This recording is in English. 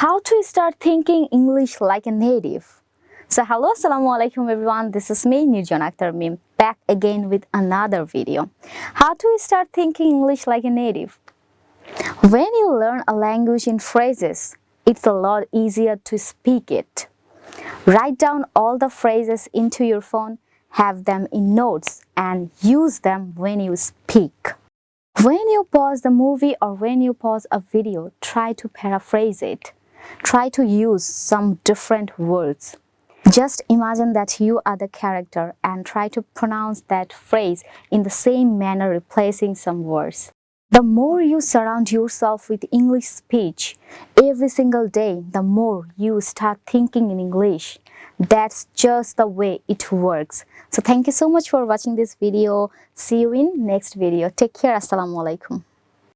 how to start thinking English like a native. So hello, assalamu alaikum everyone. This is me, Nirjan Akhtar Mim, back again with another video. How to start thinking English like a native. When you learn a language in phrases, it's a lot easier to speak it. Write down all the phrases into your phone, have them in notes and use them when you speak. When you pause the movie or when you pause a video, try to paraphrase it. Try to use some different words. Just imagine that you are the character and try to pronounce that phrase in the same manner replacing some words. The more you surround yourself with English speech every single day, the more you start thinking in English. That's just the way it works. So thank you so much for watching this video. See you in next video. Take care. Assalamu alaikum.